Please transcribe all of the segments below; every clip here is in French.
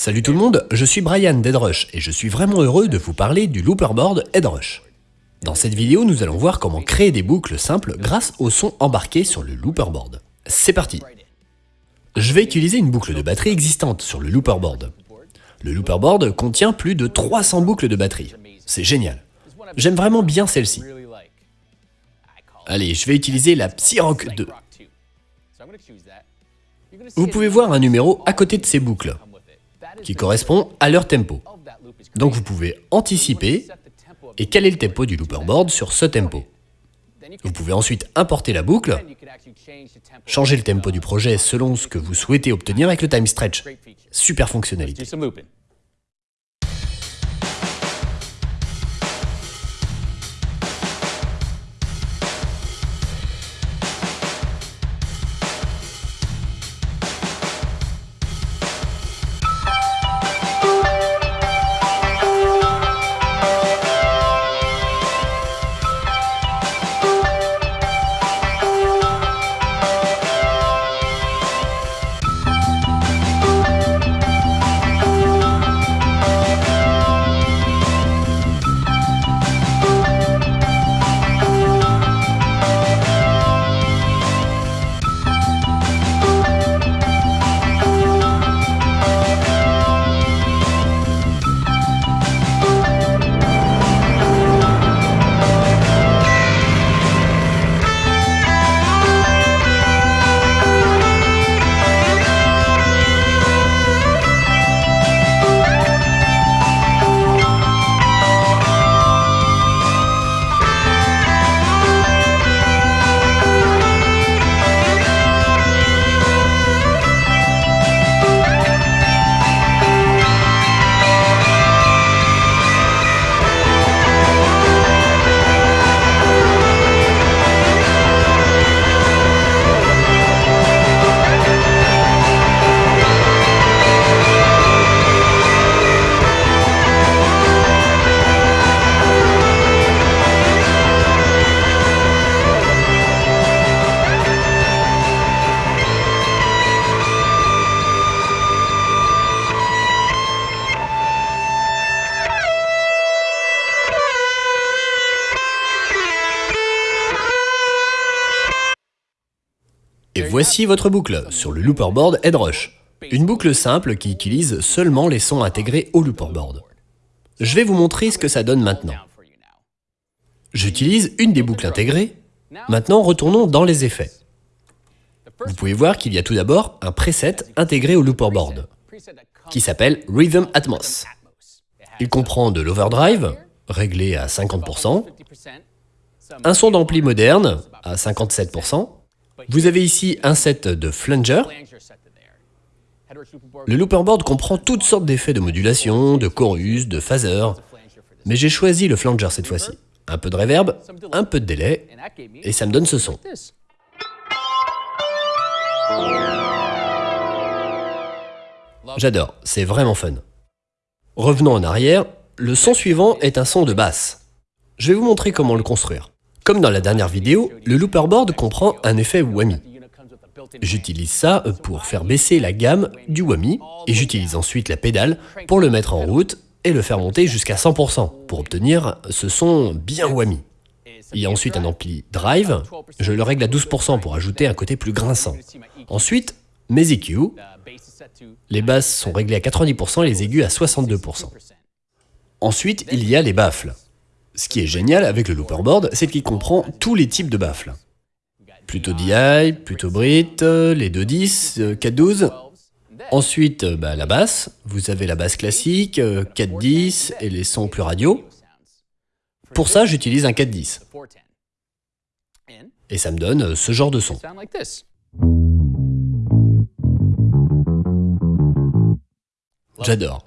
Salut tout le monde, je suis Brian d'Edrush et je suis vraiment heureux de vous parler du looperboard Edrush. Dans cette vidéo, nous allons voir comment créer des boucles simples grâce au son embarqué sur le looperboard. C'est parti Je vais utiliser une boucle de batterie existante sur le looperboard. Le looperboard contient plus de 300 boucles de batterie. C'est génial. J'aime vraiment bien celle-ci. Allez, je vais utiliser la Psyrock 2. Vous pouvez voir un numéro à côté de ces boucles, qui correspond à leur tempo. Donc vous pouvez anticiper et caler le tempo du looperboard sur ce tempo. Vous pouvez ensuite importer la boucle, changer le tempo du projet selon ce que vous souhaitez obtenir avec le time stretch. Super fonctionnalité. Voici votre boucle sur le looperboard Headrush. Une boucle simple qui utilise seulement les sons intégrés au looperboard. Je vais vous montrer ce que ça donne maintenant. J'utilise une des boucles intégrées. Maintenant, retournons dans les effets. Vous pouvez voir qu'il y a tout d'abord un preset intégré au looperboard, qui s'appelle Rhythm Atmos. Il comprend de l'overdrive, réglé à 50%, un son d'ampli moderne à 57%, vous avez ici un set de flanger. Le looperboard comprend toutes sortes d'effets de modulation, de chorus, de phaser, mais j'ai choisi le flanger cette fois-ci. Un peu de reverb, un peu de délai, et ça me donne ce son. J'adore, c'est vraiment fun. Revenons en arrière, le son suivant est un son de basse. Je vais vous montrer comment le construire. Comme dans la dernière vidéo, le looperboard comprend un effet whammy. J'utilise ça pour faire baisser la gamme du whammy et j'utilise ensuite la pédale pour le mettre en route et le faire monter jusqu'à 100% pour obtenir ce son bien whammy. Il y a ensuite un ampli drive, je le règle à 12% pour ajouter un côté plus grinçant. Ensuite, mes EQ, les basses sont réglées à 90% et les aigus à 62%. Ensuite, il y a les baffles. Ce qui est génial avec le looperboard, c'est qu'il comprend tous les types de baffles. Plutôt DI, plutôt Brit, les 2.10, 4.12. Ensuite, bah, la basse. Vous avez la basse classique, 4.10 et les sons plus radio. Pour ça, j'utilise un 4.10. Et ça me donne ce genre de son. J'adore.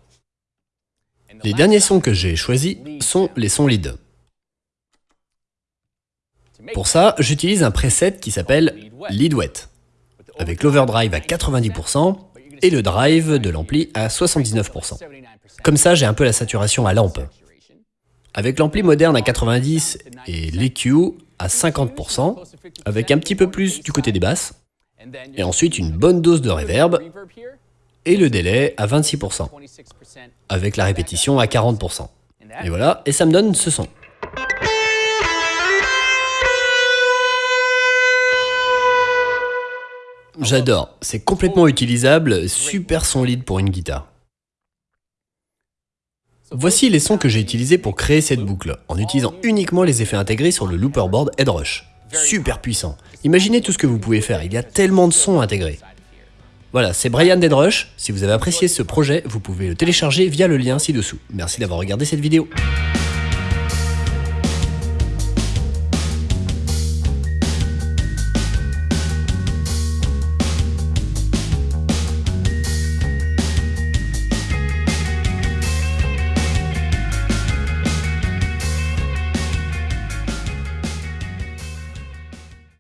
Les derniers sons que j'ai choisis sont les sons lead. Pour ça, j'utilise un preset qui s'appelle Lead Wet, avec l'overdrive à 90% et le drive de l'ampli à 79%. Comme ça, j'ai un peu la saturation à lampe. Avec l'ampli moderne à 90 et l'EQ à 50%, avec un petit peu plus du côté des basses, et ensuite une bonne dose de reverb, et le délai à 26%, avec la répétition à 40%. Et voilà, et ça me donne ce son. J'adore, c'est complètement utilisable, super solide pour une guitare. Voici les sons que j'ai utilisés pour créer cette boucle, en utilisant uniquement les effets intégrés sur le looper board Headrush. Super puissant. Imaginez tout ce que vous pouvez faire, il y a tellement de sons intégrés. Voilà, c'est Brian Deadrush. Si vous avez apprécié ce projet, vous pouvez le télécharger via le lien ci-dessous. Merci d'avoir regardé cette vidéo.